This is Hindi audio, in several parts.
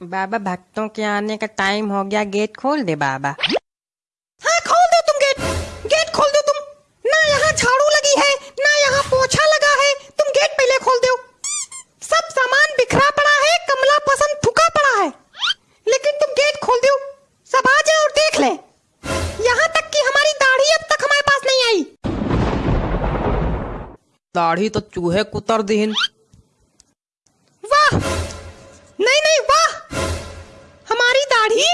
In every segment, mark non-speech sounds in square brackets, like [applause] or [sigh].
बाबा भक्तों के आने का टाइम हो गया। गेट खोल दे बाबा। हाँ खोल दो तुम गेट गेट खोल दो तुम। ना यहाँ झाड़ू लगी है ना यहाँ पोछा लगा है। तुम गेट पहले खोल दो। सब सामान बिखरा पड़ा है कमला पसंद थुका पड़ा है। लेकिन तुम गेट खोल दो। सब आ जाए और देख ले। यहाँ तक कि हमारी दाढ़ी अब तक हमारे पास नहीं आई। दाढ़ी तो चूहे कुतर दीन। वाह! नहीं नहीं वाह! दाढ़ी?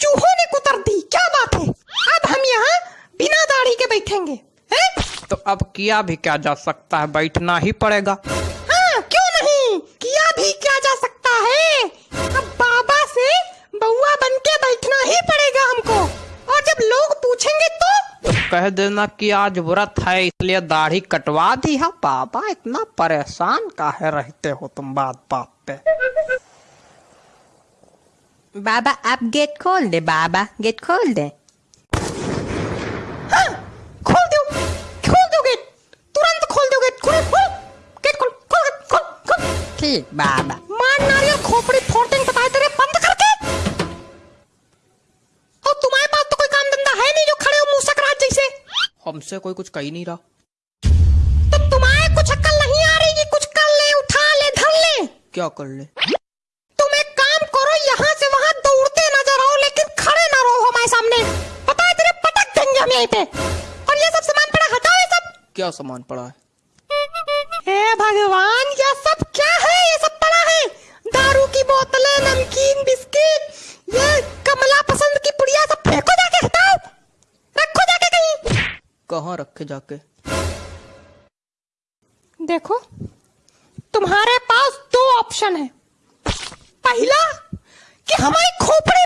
चूहों ने कुतर दी क्या बात है? अब हम यहाँ बिना दाढ़ी के बैठेंगे हैं? तो अब किया भी क्या जा सकता है? बैठना ही पड़ेगा। हाँ क्यों नहीं? किया भी क्या जा सकता है? अब बाबा से बउआ बन के बैठना ही पड़ेगा हमको। और जब लोग पूछेंगे तो? तो कह देना कि आज व्रत है इसलिए दाढ़ी कटवा दी है। बाबा इतना परेशान काहे रहते हो तुम बात बात पे? बाबा आप गेट खोल दे बाबा गेट खोल दे हाँ खोल दो खोल दो गेट तुरंत खोल दो गेट खोल खोल गेट खोल खोल खोल खोल ठीक बाबा मार नारियल खोपड़ी फोड़ते बताए तेरे बंद करके। और तुम्हारे पास तो कोई काम धंधा है नहीं जो खड़े हो मूसक जैसे। हमसे कोई कुछ कही नहीं रहा। तो तुम्हारे कुछ अक्ल नहीं आ रही कि कुछ कर ले उठा ले धर ले। क्या कर ले? हम यहीं पे और ये सब सामान पड़ा हटाओ ये सब। क्या सामान पड़ा है? हे भगवान ये सब क्या है? ये सब पड़ा है। दारू की बोतलें नमकीन बिस्किट ये कमला पसंद की पुड़िया सब फेंको जाके हटाओ। रखो जाके कहीं। कहाँ रखे जाके? देखो तुम्हारे पास दो ऑप्शन है। पहला कि हमारी खोपड़ी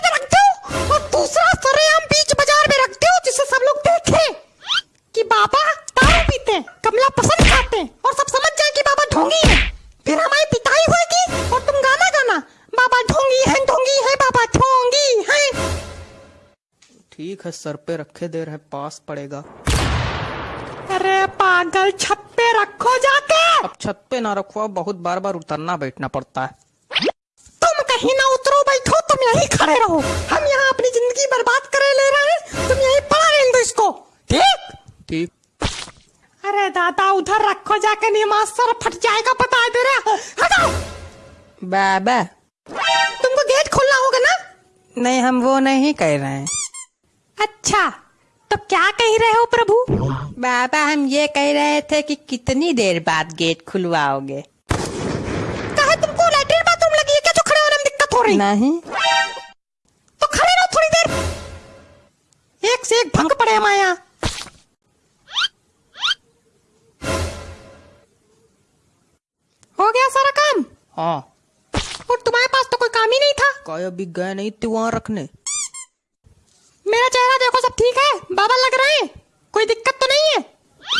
ठीक है सर पे रखे दे रहे पास पड़ेगा। अरे पागल छत पे रखो जाके! अब छत पे ना रखो बहुत बार बार उतरना बैठना पड़ता है। तुम कहीं ना उतरो बैठो तुम यहीं खड़े रहो। हम यहाँ अपनी ज़िंदगी बर्बाद करे ले रहे हैं तुम यहीं पड़ा रहने दो इसको। ठीक? ठीक। अरे दादा उधर रखो जाके नहीं मास्टर फट जाएगा बता दे तेरा हटाओ बाबा तुमको गेट खोलना होगा ना? नहीं हम वो नहीं कह रहे हैं। अच्छा तो क्या कह रहे हो प्रभु? बाबा हम ये कह रहे थे कि कितनी देर बाद गेट खुलवाओगे। कहा तुमको लैट्रिन बाथरूम लगी है क्या जो खड़े होने में दिक्कत हो रही? नहीं। तो खड़े रहो थोड़ी देर। एक से एक भंग पड़े हमारे यहाँ हो गया सारा काम? हाँ। और तुम्हारे पास तो कोई काम ही नहीं था। काय अभी गए नहीं थे वहाँ रखने मेरा चेहरा देखो सब ठीक है बाबा लग रहे हैं कोई दिक्कत तो नहीं है?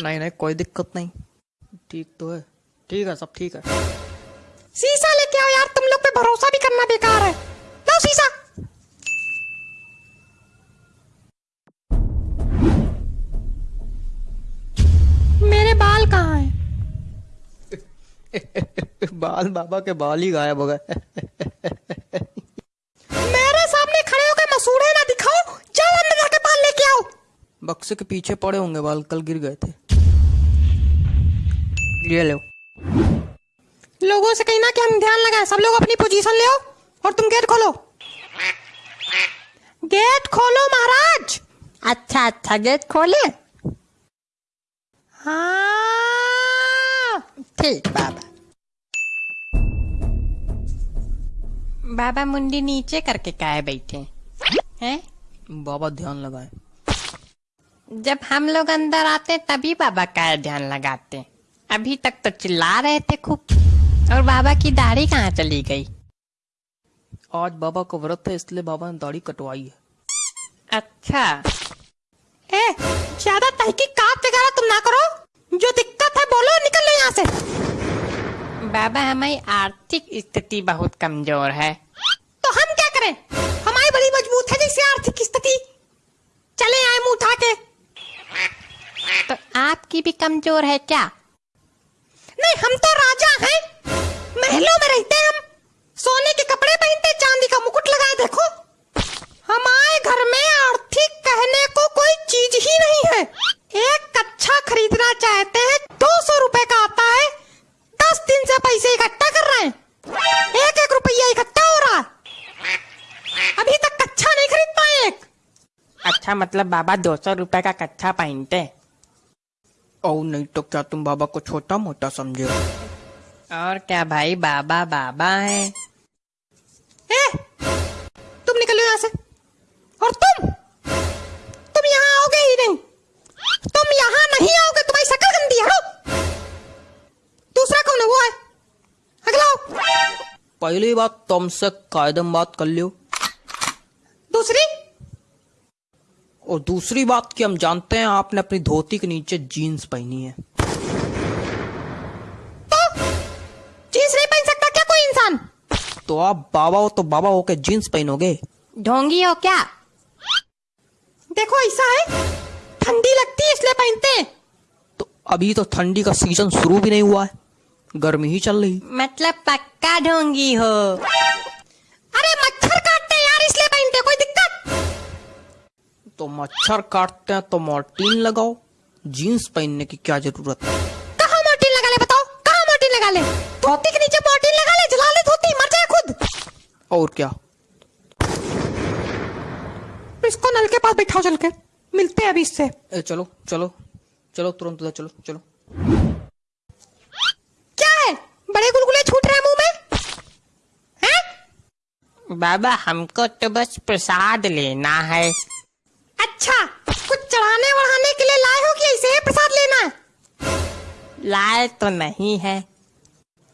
नहीं नहीं कोई दिक्कत नहीं। ठीक तो है। ठीक है सब ठीक है। शीशा लेके आओ यार तुम लोग पे भरोसा भी करना बेकार है। लाओ शीशा। मेरे बाल कहाँ हैं? बाल बाबा के बाल ही गायब हो गए। बक्से के पीछे पड़े होंगे बाल कल गिर गए थे। ये लो। लोगों से कहना कि हम ध्यान लगाए सब लोग अपनी पोजीशन ले और तुम गेट खोलो। गेट खोलो महाराज। अच्छा अच्छा गेट खोले। हाँ। ठीक बाबा। बाबा मुंडी नीचे करके काहे बैठे हैं? बाबा ध्यान लगाए। जब हम लोग अंदर आते तभी बाबा का ध्यान लगाते। अभी तक तो चिल्ला रहे थे खूब। और बाबा की दाढ़ी कहाँ चली गई? आज बाबा का व्रत है इसलिए बाबा ने दाढ़ी कटवाई है। अच्छा। ए ज़्यादा तहकीकात वगैरह तुम ना करो। जो दिक्कत है बोलो निकल लो यहाँ से। बाबा हमारी आर्थिक स्थिति बहुत कमज़ोर है। तो हम क्या करें? हमारी बड़ी मज़बूत है जैसे आर्थिक स्थिति। चले आए मुँह उठा के। आपकी भी कमज़ोर है क्या? नहीं, हम तो राजा हैं। महलों में रहते हैं हम। सोने के कपड़े पहनते, चांदी का मुकुट लगाए, देखो। हमारे घर में आर्थिक कहने को कोई चीज़ ही नहीं है। एक कच्छा खरीदना चाहते हैं, दो सौ रुपए का आता है। दस दिन से पैसे इकट्ठा कर रहे हैं। एक एक रुपया इकट्ठा हो रहा अभी तक कच्छा नहीं खरीद पाए एक। अच्छा मतलब बाबा दो सौ रुपए का कच्चा पहनते और नहीं तो क्या तुम बाबा को छोटा मोटा समझे और क्या भाई बाबा बाबा है। ए, तुम निकलो यहाँ से। और तुम? तुम यहाँ आओगे ही नहीं। तुम यहाँ नहीं आओगे तुम्हारी शक्ल गंदी है दूसरा कौन है वो है? अगला पहली बात तुमसे कायदम बात कर लियो दूसरी और दूसरी बात कि हम जानते हैं आपने अपनी धोती के नीचे जीन्स पहनी है। तो जींस नहीं पहन सकता क्या कोई इंसान? तो आप बाबा हो तो बाबा हो के जीन्स पहनोगे? ढोंगी हो क्या? देखो ऐसा है। ठंडी लगती है इसलिए पहनते हैं। तो अभी तो ठंडी का सीज़न शुरू भी नहीं हुआ है। गर्मी ही चल रही। मतलब पक्का ढोंगी हो। अरे मच्छर तो मच्छर काटते हैं तो मोर्टीन लगाओ। जीन्स पहनने की क्या ज़रूरत है? कहा मोर्टीन लगा ले बताओ? कहाँ मोर्टीन लगा ले? धोती के नीचे मोर्टीन लगा ले जला ले धोती मर जाए खुद। और क्या? इसको नल के पास बैठाओ चल के। मिलते हैं अभी इससे। ए, चलो चलो चलो तुरंत उधर चलो चलो। क्या है? बड़े गुलगुले छूट रहे हैं मुँह में? हैं? बाबा हमको तो बस प्रसाद लेना है। अच्छा कुछ चढ़ाने वढ़ाने के लिए लाए हो कि ऐसे ही प्रसाद लेना? लाए तो नहीं है।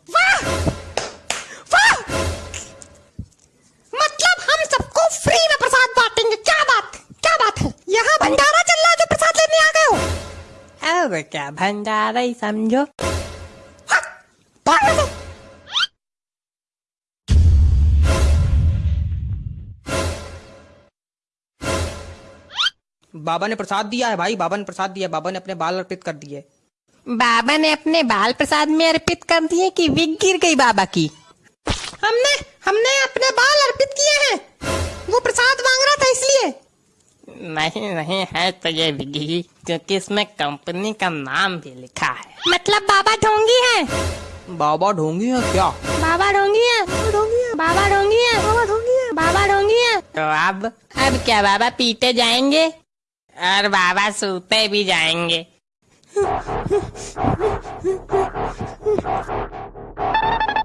वाह! वाह! मतलब हम सबको फ्री में प्रसाद बांटेंगे। क्या बात? क्या बात है? यहाँ भंडारा चल रहा है जो प्रसाद लेने आ गए हो। और क्या भंडारा ही समझो। बाबा ने प्रसाद दिया है भाई बाबा ने प्रसाद दिया बाबा ने अपने बाल अर्पित कर दिए। बाबा ने अपने बाल प्रसाद में अर्पित कर दिए कि विग गिर गई बाबा की। हमने हमने अपने बाल अर्पित किए हैं। वो प्रसाद मांग रहा था इसलिए। नहीं नहीं है तो ये विगी क्योंकि इसमें कंपनी का नाम भी लिखा है। मतलब बाबा ढोंगी है। बाबा ढोंगी है क्या? बाबा ढोंगी है। बाबा ढोंगी है। बाबा ढोंगी है। बाबा ढोंगी है। तो अब अब क्या बाबा पीते जाएँगे? और बाबा सूते भी जाएँगे। [laughs]